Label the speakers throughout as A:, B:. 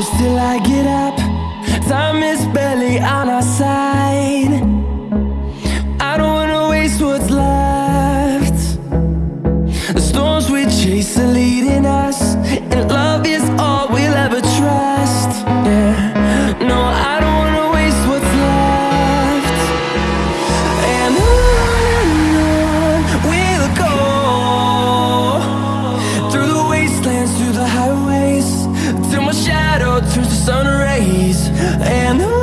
A: close till I get up. Time is barely on our side. I don't wanna waste what's left. The storms we chase are leading shadow turns to sun rays. And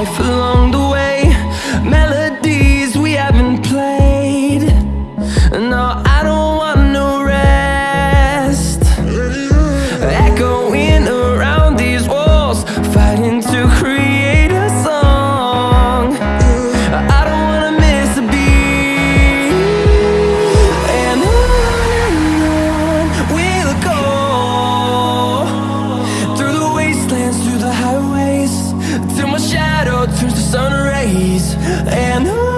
A: life along and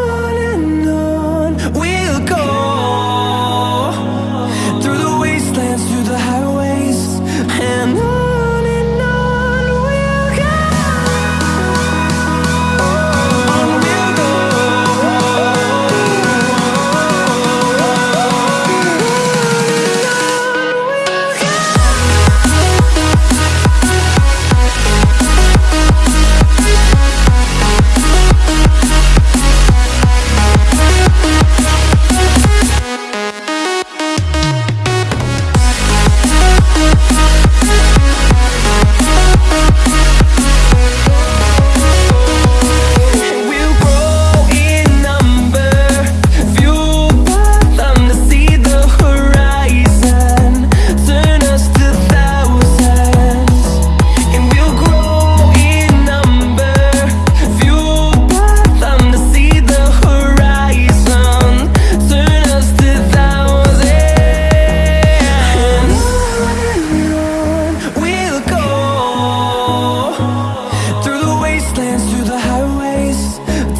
A: dance through the highways.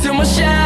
A: Till my shadow